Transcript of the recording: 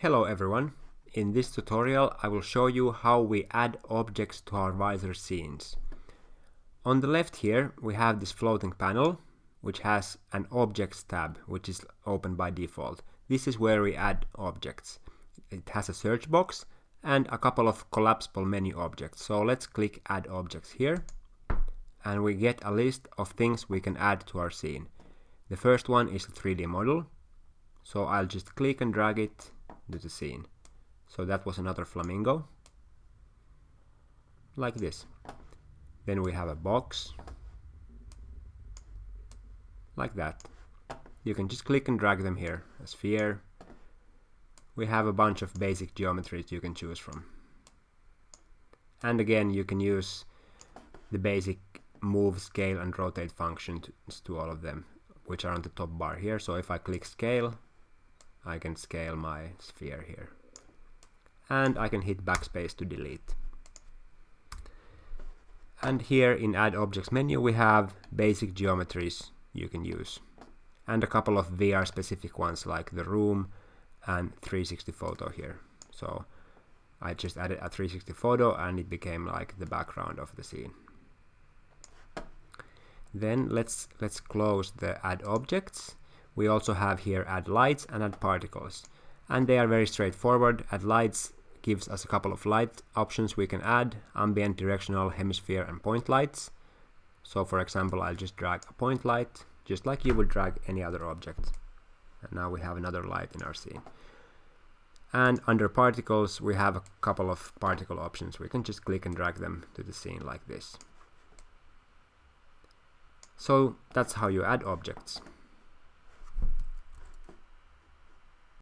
Hello everyone. In this tutorial I will show you how we add objects to our Vizor scenes. On the left here we have this floating panel which has an objects tab which is open by default. This is where we add objects. It has a search box and a couple of collapsible menu objects. So let's click add objects here and we get a list of things we can add to our scene. The first one is a 3D model so I'll just click and drag it to the scene. So that was another flamingo. Like this. Then we have a box. Like that. You can just click and drag them here. A sphere. We have a bunch of basic geometries you can choose from. And again, you can use the basic move, scale and rotate functions to all of them, which are on the top bar here. So if I click scale, I can scale my sphere here. And I can hit backspace to delete. And here in Add Objects menu we have basic geometries you can use. And a couple of VR specific ones like the room and 360 photo here. So I just added a 360 photo and it became like the background of the scene. Then let's let's close the add objects we also have here add lights and add particles. And they are very straightforward. Add lights gives us a couple of light options we can add, ambient, directional, hemisphere and point lights. So for example, I'll just drag a point light, just like you would drag any other object. And now we have another light in our scene. And under particles, we have a couple of particle options. We can just click and drag them to the scene like this. So that's how you add objects.